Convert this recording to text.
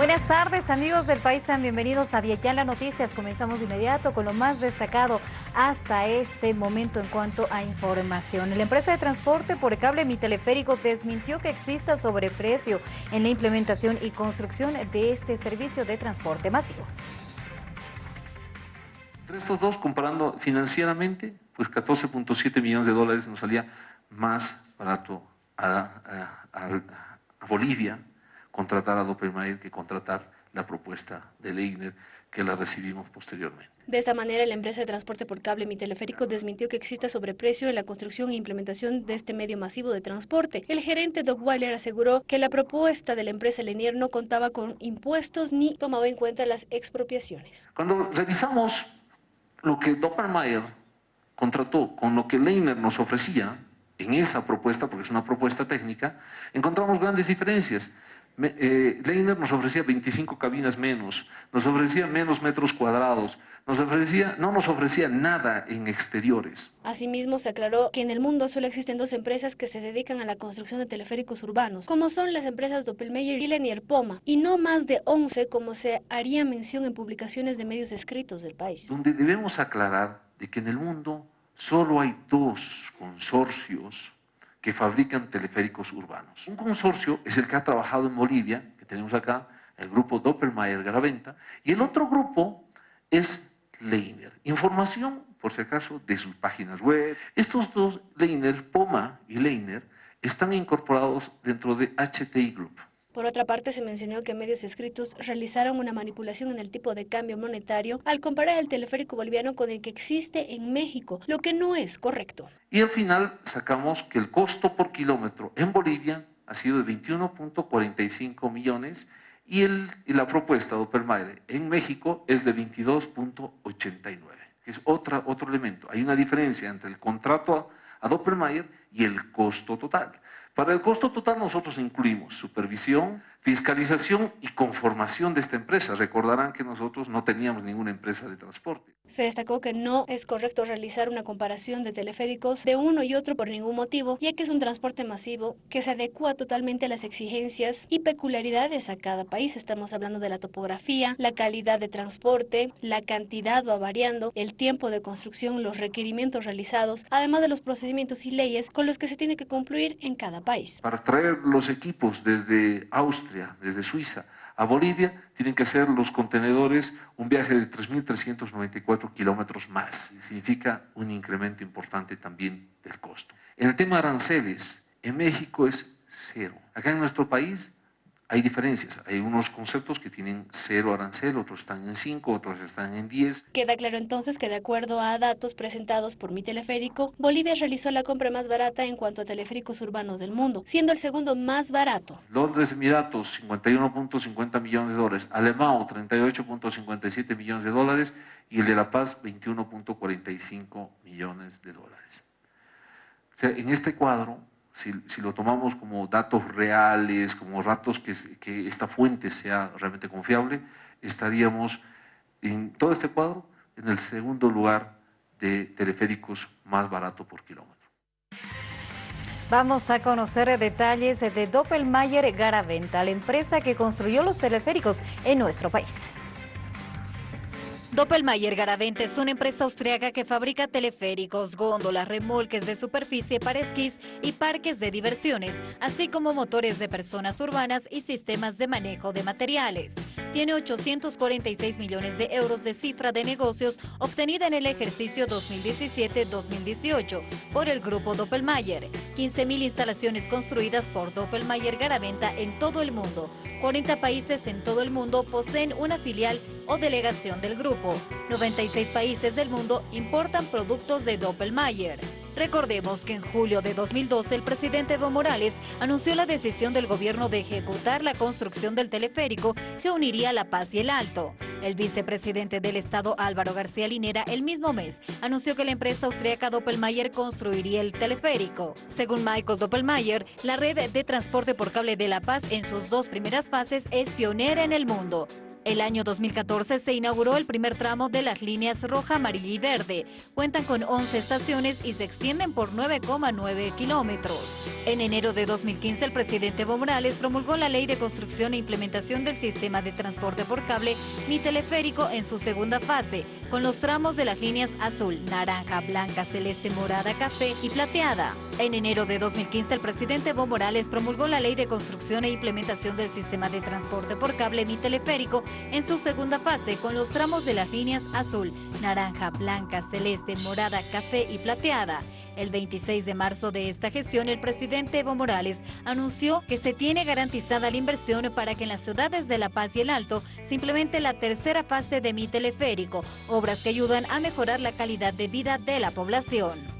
Buenas tardes amigos del país, sean bienvenidos a Vietnam Noticias. Comenzamos de inmediato con lo más destacado hasta este momento en cuanto a información. La empresa de transporte por cable Mi Teleférico desmintió que exista sobreprecio en la implementación y construcción de este servicio de transporte masivo. Entre estos dos, comparando financieramente, pues 14.7 millones de dólares nos salía más barato a, a Bolivia contratar a Doppelmayr que contratar la propuesta de Leigner que la recibimos posteriormente. De esta manera, la empresa de transporte por cable Mi Teleférico desmintió que exista sobreprecio en la construcción e implementación de este medio masivo de transporte. El gerente Doug Weiler aseguró que la propuesta de la empresa Lenier no contaba con impuestos ni tomaba en cuenta las expropiaciones. Cuando revisamos lo que Doppelmayr contrató con lo que Leiner nos ofrecía en esa propuesta, porque es una propuesta técnica, encontramos grandes diferencias eh, Leiner nos ofrecía 25 cabinas menos, nos ofrecía menos metros cuadrados, nos ofrecía, no nos ofrecía nada en exteriores. Asimismo, se aclaró que en el mundo solo existen dos empresas que se dedican a la construcción de teleféricos urbanos, como son las empresas Doppelmayr y Lenier Poma, y no más de 11 como se haría mención en publicaciones de medios escritos del país. Donde debemos aclarar de que en el mundo solo hay dos consorcios que fabrican teleféricos urbanos. Un consorcio es el que ha trabajado en Bolivia, que tenemos acá, el grupo Doppelmayr Garaventa, y el otro grupo es Leiner. Información, por si acaso, de sus páginas web. Estos dos, Leiner, Poma y Leiner, están incorporados dentro de HTI Group. Por otra parte, se mencionó que medios escritos realizaron una manipulación en el tipo de cambio monetario al comparar el teleférico boliviano con el que existe en México, lo que no es correcto. Y al final sacamos que el costo por kilómetro en Bolivia ha sido de 21.45 millones y, el, y la propuesta de Opelmaire en México es de 22.89, que es otra, otro elemento. Hay una diferencia entre el contrato a, a y el costo total. Para el costo total nosotros incluimos supervisión, fiscalización y conformación de esta empresa. Recordarán que nosotros no teníamos ninguna empresa de transporte. Se destacó que no es correcto realizar una comparación de teleféricos de uno y otro por ningún motivo, ya que es un transporte masivo que se adecua totalmente a las exigencias y peculiaridades a cada país. Estamos hablando de la topografía, la calidad de transporte, la cantidad va variando, el tiempo de construcción, los requerimientos realizados, además de los procedimientos y leyes con los que se tiene que cumplir en cada país. Para traer los equipos desde Austria, desde Suiza a Bolivia, tienen que hacer los contenedores un viaje de 3.394 kilómetros más. Significa un incremento importante también del costo. En el tema de aranceles, en México es cero. Acá en nuestro país hay diferencias. Hay unos conceptos que tienen cero arancel, otros están en 5, otros están en 10. Queda claro entonces que de acuerdo a datos presentados por Mi Teleférico, Bolivia realizó la compra más barata en cuanto a teleféricos urbanos del mundo, siendo el segundo más barato. Londres, Emiratos, 51.50 millones de dólares. Alemão, 38.57 millones de dólares. Y el de La Paz, 21.45 millones de dólares. O sea, en este cuadro si, lo tomamos como datos reales, como datos que, que esta fuente sea realmente confiable, estaríamos en todo este cuadro en el segundo lugar de teleféricos más barato por kilómetro. Vamos a conocer detalles de Doppelmayr Garaventa, la empresa que construyó los teleféricos en nuestro país. Doppelmayr Garavente es una empresa austriaca que fabrica teleféricos, góndolas, remolques de superficie para esquís y parques de diversiones, así como motores de personas urbanas y sistemas de manejo de materiales. Tiene 846 millones de euros de cifra de negocios obtenida en el ejercicio 2017-2018 por el grupo Doppelmayr. 15.000 instalaciones construidas por Doppelmayr Garaventa en todo el mundo. 40 países en todo el mundo poseen una filial o delegación del grupo. 96 países del mundo importan productos de Doppelmayr. Recordemos que en julio de 2012 el presidente Evo Morales anunció la decisión del gobierno de ejecutar la construcción del teleférico que uniría La Paz y el Alto. El vicepresidente del estado Álvaro García Linera el mismo mes anunció que la empresa austríaca Doppelmayr construiría el teleférico. Según Michael Doppelmayr, la red de transporte por cable de La Paz en sus dos primeras fases es pionera en el mundo. El año 2014 se inauguró el primer tramo de las líneas roja, amarilla y verde. Cuentan con 11 estaciones y se extienden por 9,9 kilómetros. En enero de 2015, el presidente Evo Morales promulgó la Ley de Construcción e Implementación del Sistema de Transporte por Cable, Mi Teleférico, en su segunda fase, con los tramos de las líneas azul, naranja, blanca, celeste, morada, café y plateada. En enero de 2015, el presidente Evo Morales promulgó la Ley de Construcción e Implementación del Sistema de Transporte por Cable, Mi Teleférico, en su segunda fase, con los tramos de las líneas azul, naranja, blanca, celeste, morada, café y plateada. El 26 de marzo de esta gestión, el presidente Evo Morales anunció que se tiene garantizada la inversión para que en las ciudades de La Paz y El Alto se implemente la tercera fase de Mi Teleférico, obras que ayudan a mejorar la calidad de vida de la población.